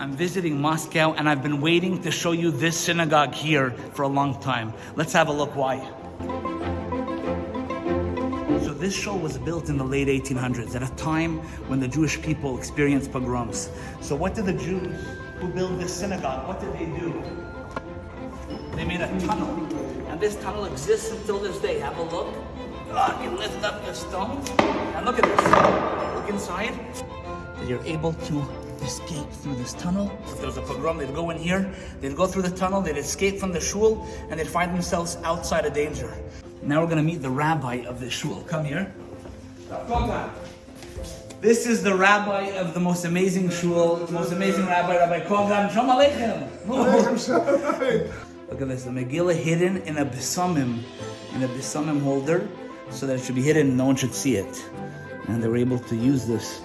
I'm visiting Moscow and I've been waiting to shul you this synagogue here for a long time. Let's have a look why. So this show was built in the late 1800s at a time when the Jewish people experienced pogroms. So what did the Jews who built this synagogue, what did they do? They made a tunnel. And this tunnel exists until this day. Have a look. Ah, you lift up the stones. And look at this. Look inside. You're able to escape through this tunnel. If there was a pogrom, they'd go in here, they'd go through the tunnel, they'd escape from the shul, and they'd find themselves outside of danger. Now we're gonna meet the rabbi of the shul. Come here. This is the rabbi of the most amazing shul, the most amazing rabbi, Rabbi Kogan. Shalom Aleichem. Look at this, the Megillah hidden in a besamim, in a besamim holder, so that it should be hidden no one should see it. And they were able to use this